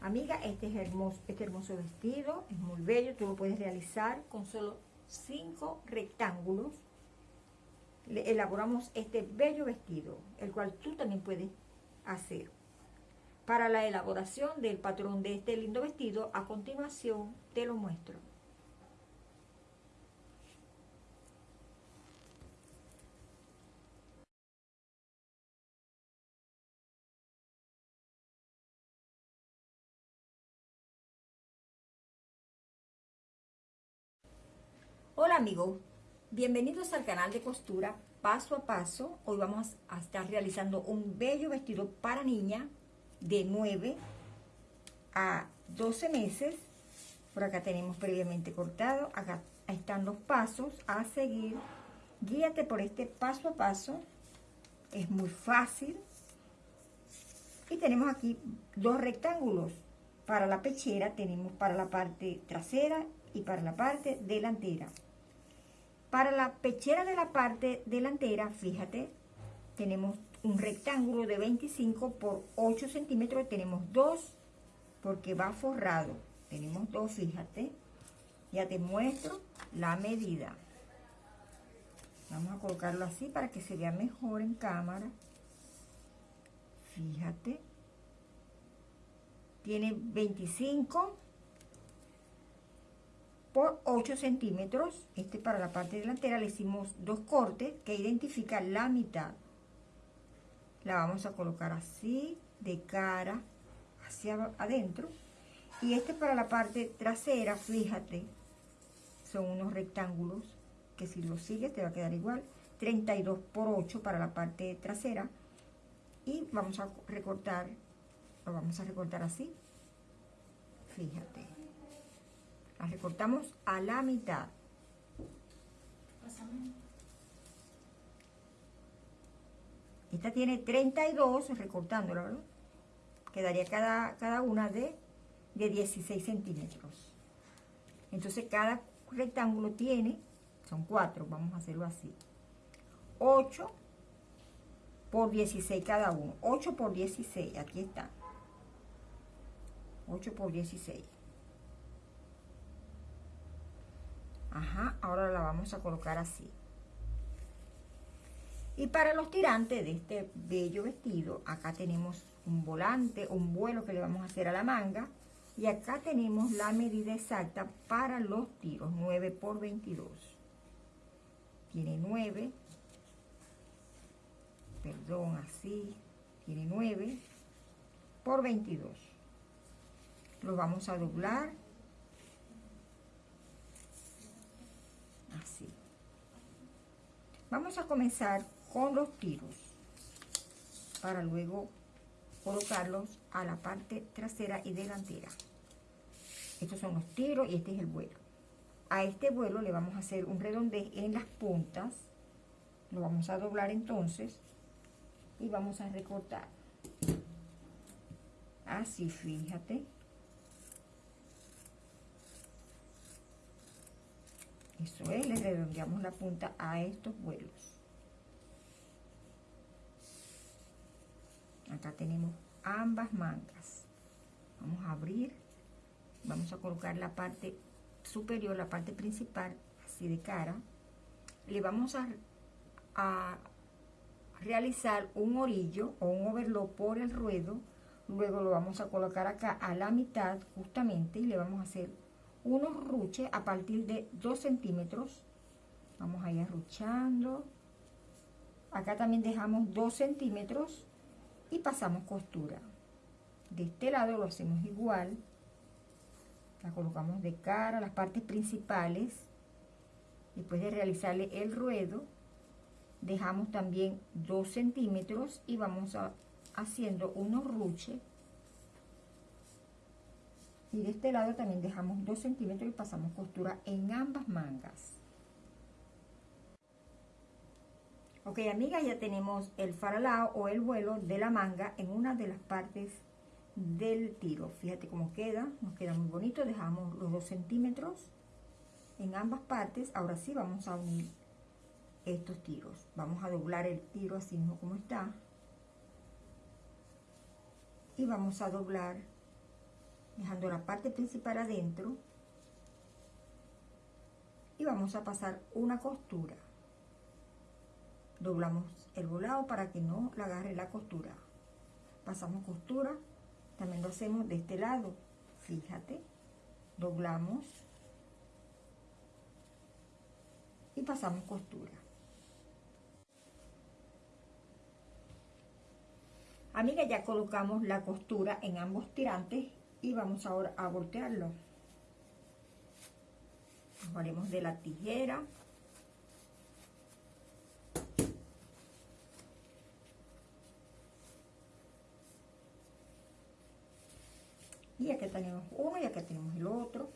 Amiga, este es hermoso, este hermoso vestido, es muy bello, tú lo puedes realizar con solo cinco rectángulos. Le elaboramos este bello vestido, el cual tú también puedes hacer. Para la elaboración del patrón de este lindo vestido, a continuación te lo muestro. Hola amigos, bienvenidos al canal de costura paso a paso. Hoy vamos a estar realizando un bello vestido para niña de 9 a 12 meses. Por acá tenemos previamente cortado, acá están los pasos a seguir. Guíate por este paso a paso, es muy fácil. Y tenemos aquí dos rectángulos. Para la pechera tenemos para la parte trasera y para la parte delantera. Para la pechera de la parte delantera, fíjate, tenemos un rectángulo de 25 por 8 centímetros. Tenemos dos porque va forrado. Tenemos dos, fíjate. Ya te muestro la medida. Vamos a colocarlo así para que se vea mejor en cámara. Fíjate. Tiene 25 por 8 centímetros. Este para la parte delantera le hicimos dos cortes que identifican la mitad. La vamos a colocar así, de cara hacia adentro. Y este para la parte trasera, fíjate, son unos rectángulos que si lo sigues te va a quedar igual. 32 por 8 para la parte trasera. Y vamos a recortar, lo vamos a recortar así. Fíjate. La recortamos a la mitad. Esta tiene 32, recortándola, ¿verdad? Quedaría cada, cada una de, de 16 centímetros. Entonces cada rectángulo tiene, son cuatro, vamos a hacerlo así. 8 por 16 cada uno. 8 por 16, aquí está. 8 por 16. Ahora la vamos a colocar así. Y para los tirantes de este bello vestido, acá tenemos un volante, un vuelo que le vamos a hacer a la manga. Y acá tenemos la medida exacta para los tiros, 9 por 22. Tiene 9, perdón, así, tiene 9 por 22. Lo vamos a doblar así. Vamos a comenzar con los tiros para luego colocarlos a la parte trasera y delantera. Estos son los tiros y este es el vuelo. A este vuelo le vamos a hacer un redondez en las puntas. Lo vamos a doblar entonces y vamos a recortar. Así, fíjate. Eso es, le redondeamos la punta a estos vuelos. Acá tenemos ambas mangas. Vamos a abrir, vamos a colocar la parte superior, la parte principal, así de cara. Le vamos a, a realizar un orillo o un overlock por el ruedo. Luego lo vamos a colocar acá a la mitad justamente y le vamos a hacer unos ruches a partir de 2 centímetros. Vamos a ir arruchando. Acá también dejamos 2 centímetros y pasamos costura. De este lado lo hacemos igual. La colocamos de cara, las partes principales. Después de realizarle el ruedo, dejamos también 2 centímetros y vamos a, haciendo unos ruches y de este lado también dejamos 2 centímetros y pasamos costura en ambas mangas. Ok, amigas, ya tenemos el faralao o el vuelo de la manga en una de las partes del tiro. Fíjate cómo queda, nos queda muy bonito. Dejamos los 2 centímetros en ambas partes. Ahora sí vamos a unir estos tiros. Vamos a doblar el tiro así mismo como está. Y vamos a doblar dejando la parte principal adentro y vamos a pasar una costura. Doblamos el volado para que no la agarre la costura. Pasamos costura también lo hacemos de este lado fíjate. Doblamos y pasamos costura. Amiga, ya colocamos la costura en ambos tirantes y vamos ahora a voltearlo. Haremos de la tijera. Y aquí tenemos uno y aquí tenemos el otro.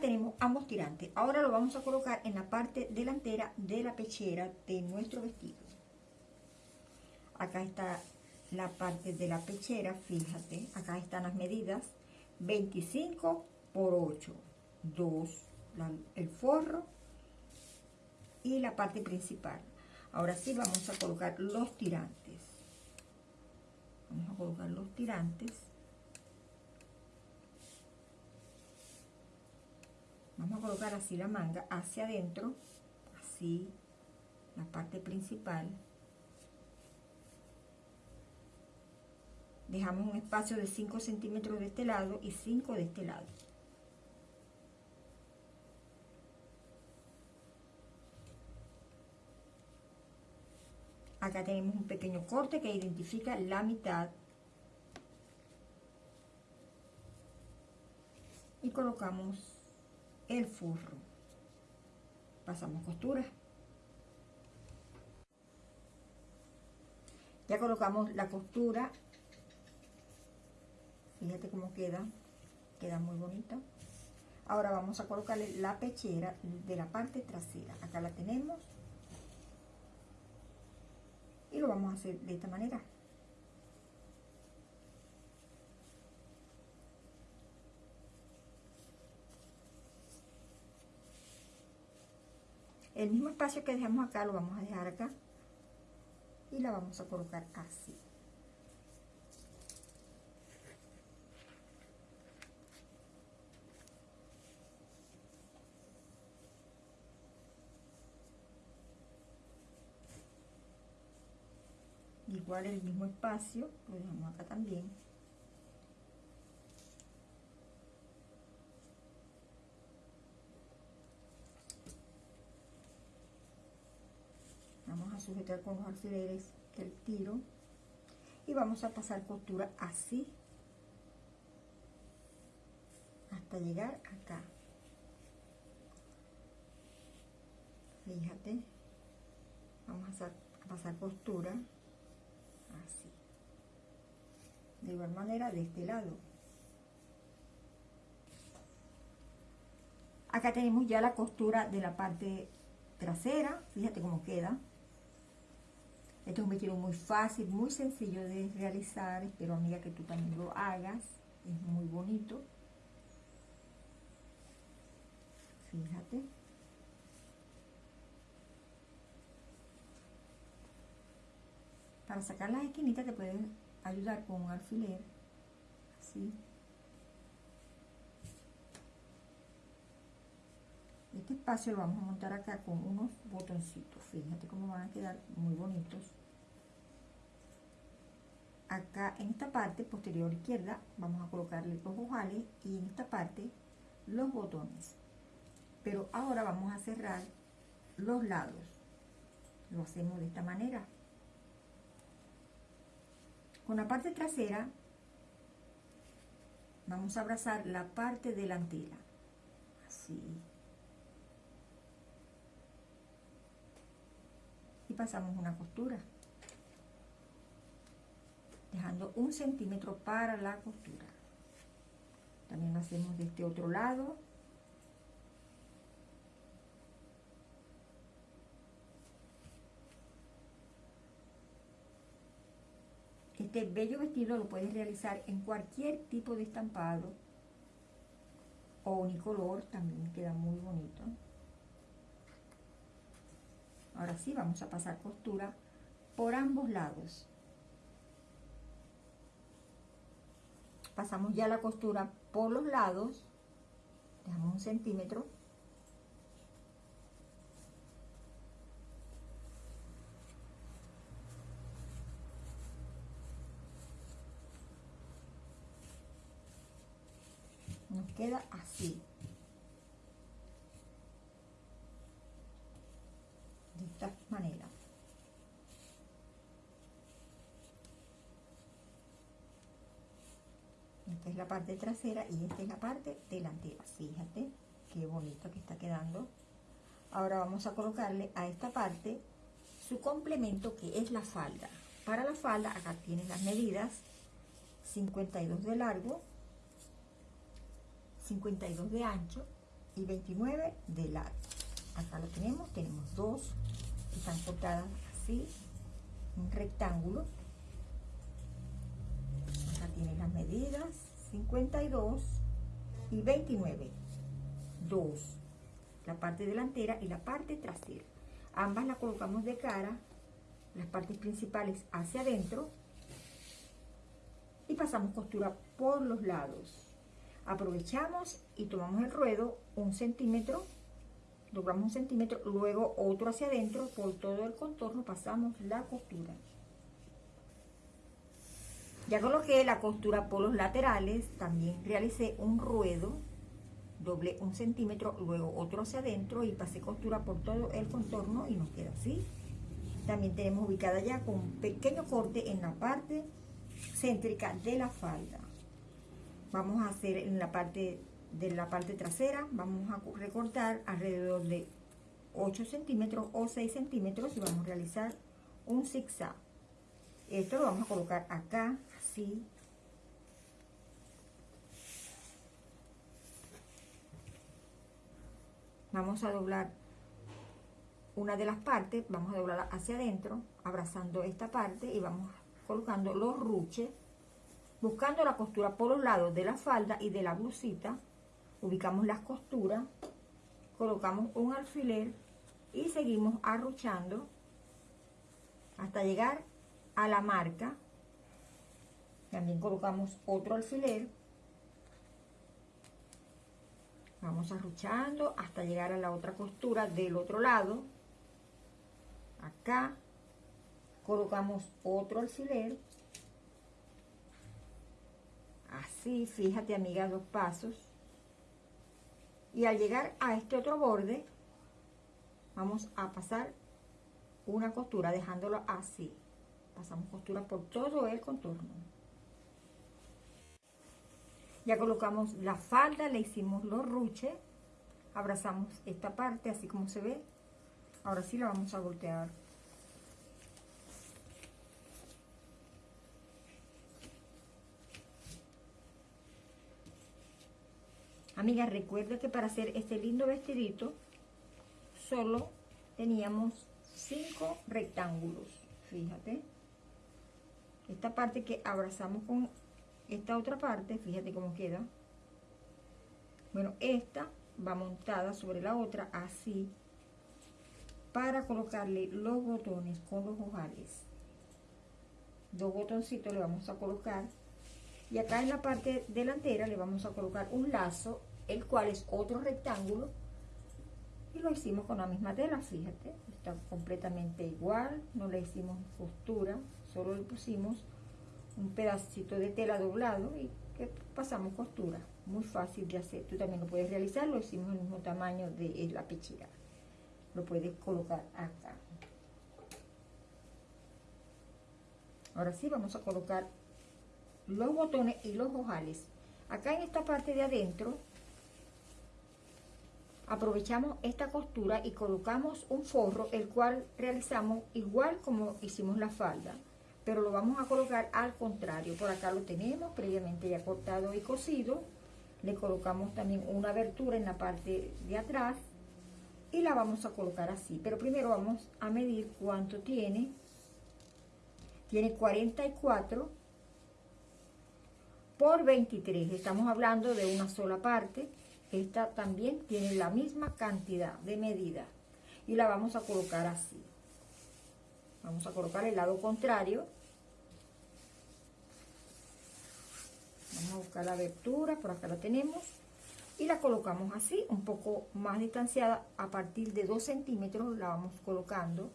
Tenemos ambos tirantes. Ahora lo vamos a colocar en la parte delantera de la pechera de nuestro vestido. Acá está la parte de la pechera, fíjate, acá están las medidas. 25 por 8, 2, el forro y la parte principal. Ahora sí vamos a colocar los tirantes. Vamos a colocar los tirantes. Vamos a colocar así la manga hacia adentro, así, la parte principal. Dejamos un espacio de 5 centímetros de este lado y 5 de este lado. Acá tenemos un pequeño corte que identifica la mitad. Y colocamos el forro. Pasamos costura. Ya colocamos la costura. Fíjate cómo queda. Queda muy bonito. Ahora vamos a colocarle la pechera de la parte trasera. Acá la tenemos. Y lo vamos a hacer de esta manera. El mismo espacio que dejamos acá lo vamos a dejar acá y la vamos a colocar así. Igual el mismo espacio, lo dejamos acá también. Sujetar con los alfileres el tiro. Y vamos a pasar costura así hasta llegar acá. Fíjate vamos a, pasar costura así. De igual manera de este lado. Acá tenemos ya la costura de la parte trasera. Fíjate cómo queda este es un vestido muy fácil, muy sencillo de realizar. Espero, amiga, que tú también lo hagas. Es muy bonito. Fíjate. Para sacar las esquinitas te pueden ayudar con un alfiler. Así. Este espacio lo vamos a montar acá con unos botoncitos. Fíjate cómo van a quedar muy bonitos. Acá en esta parte posterior izquierda vamos a colocarle los ojales y en esta parte los botones. Pero ahora vamos a cerrar los lados. Lo hacemos de esta manera. Con la parte trasera vamos a abrazar la parte delantera. Así. Pasamos una costura. Dejando un centímetro para la costura. También lo hacemos de este otro lado. Este bello vestido lo puedes realizar en cualquier tipo de estampado o unicolor también queda muy bonito ahora sí vamos a pasar costura por ambos lados. Pasamos ya la costura por los lados. Dejamos un centímetro. Nos queda así de esta manera esta es la parte trasera y esta es la parte delantera. Fíjate qué bonito que está quedando. Ahora vamos a colocarle a esta parte su complemento que es la falda. Para la falda acá tienes las medidas. 52 de largo 52 de ancho y 29 de largo. Acá lo tenemos, tenemos dos que están cortadas así, un rectángulo. Acá tiene las medidas, 52 y 29. Dos, la parte delantera y la parte trasera. Ambas las colocamos de cara, las partes principales hacia adentro y pasamos costura por los lados aprovechamos y tomamos el ruedo un centímetro, doblamos un centímetro, luego otro hacia adentro, por todo el contorno pasamos la costura. Ya coloqué la costura por los laterales, también realicé un ruedo, doblé un centímetro, luego otro hacia adentro y pasé costura por todo el contorno y nos queda así. También tenemos ubicada ya con un pequeño corte en la parte céntrica de la falda vamos a hacer en la parte de la parte trasera, vamos a recortar alrededor de 8 centímetros o 6 centímetros y vamos a realizar un zigzag. Esto lo vamos a colocar acá, Vamos a doblar una de las partes, vamos a doblarla hacia adentro, abrazando esta parte y vamos colocando los ruches Buscando la costura por los lados de la falda y de la blusita, ubicamos las costuras, colocamos un alfiler y seguimos arruchando hasta llegar a la marca. También colocamos otro alfiler. Vamos arruchando hasta llegar a la otra costura del otro lado. Acá colocamos otro alfiler así, fíjate amiga, dos pasos. Y al llegar a este otro borde, vamos a pasar una costura dejándolo así. Pasamos costura por todo el contorno. Ya colocamos la falda, le hicimos los ruches, abrazamos esta parte así como se ve. Ahora sí la vamos a voltear Amiga, recuerda que para hacer este lindo vestidito solo teníamos cinco rectángulos. Fíjate. Esta parte que abrazamos con esta otra parte, fíjate cómo queda. Bueno, esta va montada sobre la otra así para colocarle los botones con los ojales. Dos botoncitos le vamos a colocar y acá en la parte delantera le vamos a colocar un lazo el cual es otro rectángulo y lo hicimos con la misma tela fíjate está completamente igual no le hicimos costura solo le pusimos un pedacito de tela doblado y que pasamos costura. Muy fácil de hacer. Tú también lo puedes realizar lo hicimos el mismo tamaño de la pechera. Lo puedes colocar acá. Ahora sí vamos a colocar los botones y los ojales. Acá en esta parte de adentro aprovechamos esta costura y colocamos un forro el cual realizamos igual como hicimos la falda pero lo vamos a colocar al contrario. Por acá lo tenemos previamente ya cortado y cosido le colocamos también una abertura en la parte de atrás y la vamos a colocar así. Pero primero vamos a medir cuánto tiene. Tiene 44 por 23 estamos hablando de una sola parte. Esta también tiene la misma cantidad de medida. Y la vamos a colocar así. Vamos a colocar el lado contrario. Vamos a buscar la abertura, por acá la tenemos. Y la colocamos así, un poco más distanciada, a partir de 2 centímetros la vamos colocando.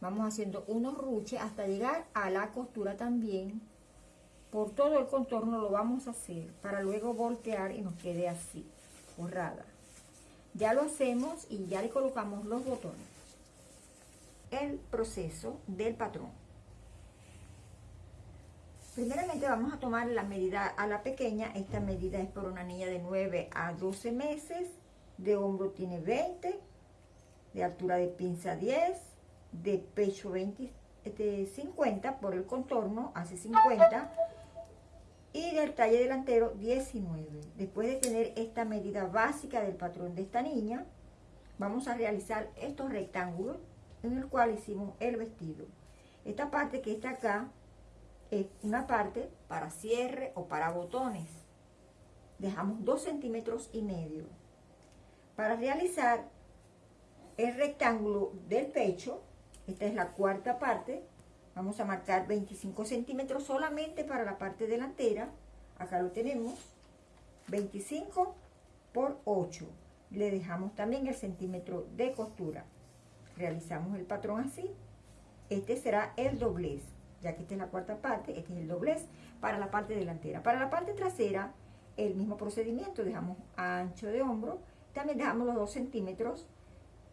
Vamos haciendo unos ruches hasta llegar a la costura también. Por todo el contorno lo vamos a hacer para luego voltear y nos quede así, forrada. Ya lo hacemos y ya le colocamos los botones. El proceso del patrón. Primeramente vamos a tomar la medida a la pequeña. Esta medida es por una niña de 9 a 12 meses. De hombro tiene 20. De altura de pinza 10. De pecho 20, 50 este, por el contorno, hace 50. Y del talle delantero 19. Después de tener esta medida básica del patrón de esta niña, vamos a realizar estos rectángulos en el cual hicimos el vestido. Esta parte que está acá es una parte para cierre o para botones. Dejamos 2 centímetros y medio. Para realizar el rectángulo del pecho, esta es la cuarta parte, vamos a marcar 25 centímetros solamente para la parte delantera. Acá lo tenemos, 25 por 8. Le dejamos también el centímetro de costura. Realizamos el patrón así. Este será el doblez ya que esta es la cuarta parte, este es el doblez para la parte delantera. Para la parte trasera, el mismo procedimiento, dejamos ancho de hombro, también dejamos los 2 centímetros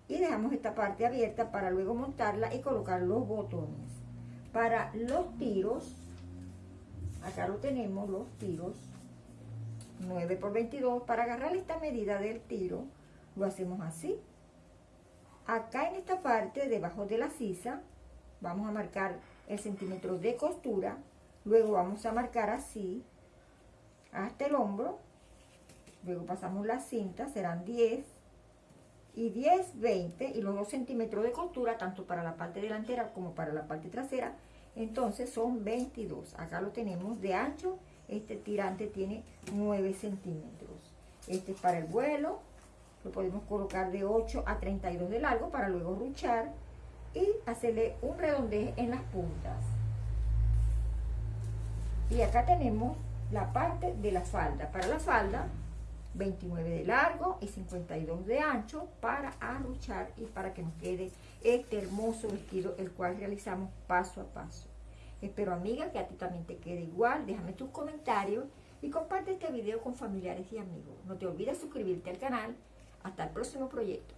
y dejamos esta parte abierta para luego montarla y colocar los botones. Para los tiros, acá lo tenemos, los tiros, 9 por 22, para agarrar esta medida del tiro, lo hacemos así. Acá en esta parte, debajo de la sisa, vamos a marcar el centímetro de costura, luego vamos a marcar así hasta el hombro, luego pasamos la cinta, serán 10 y 10, 20 y los 2 centímetros de costura, tanto para la parte delantera como para la parte trasera, entonces son 22, acá lo tenemos de ancho, este tirante tiene 9 centímetros, este es para el vuelo, lo podemos colocar de 8 a 32 de largo para luego ruchar y hacerle un redondez en las puntas. Y acá tenemos la parte de la falda. Para la falda, 29 de largo y 52 de ancho para arruchar y para que nos quede este hermoso vestido, el cual realizamos paso a paso. Espero, amiga, que a ti también te quede igual. Déjame tus comentarios y comparte este video con familiares y amigos. No te olvides suscribirte al canal. Hasta el próximo proyecto.